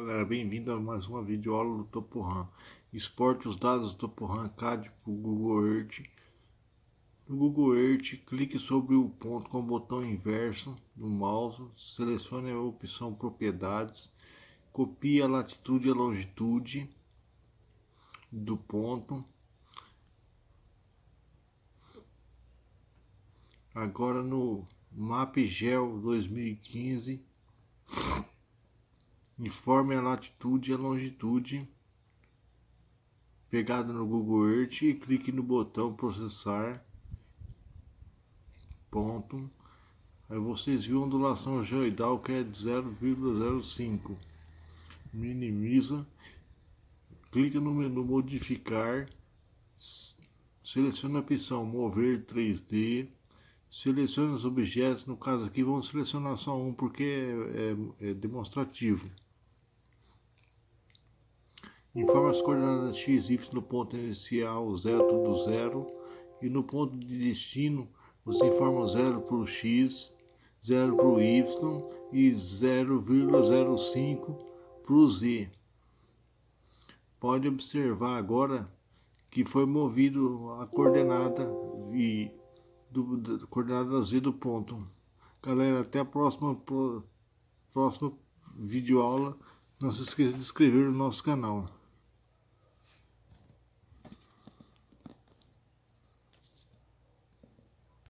Galera, bem-vindo a mais uma videoaula do Toporam. Exporte os dados do Toporam CAD para o Google Earth. No Google Earth, clique sobre o ponto com o botão inverso do mouse, selecione a opção Propriedades, copie a latitude e a longitude do ponto. Agora no MapGel 2015 Informe a latitude e a longitude pegado no Google Earth e clique no botão processar. Ponto. Aí vocês viram a ondulação geoidal que é de 0,05. Minimiza. Clica no menu modificar. Seleciona a opção mover 3D. Selecione os objetos, no caso aqui vamos selecionar só um porque é, é, é demonstrativo. Informa as coordenadas x, y no ponto inicial, 0 tudo 0. E no ponto de destino, você informa 0 para o x, 0 para o y e 0,05 para o z. Pode observar agora que foi movido a coordenada e do, do coordenada z do ponto. Galera, até a próxima pro, próxima videoaula. Não se esqueça de inscrever no nosso canal.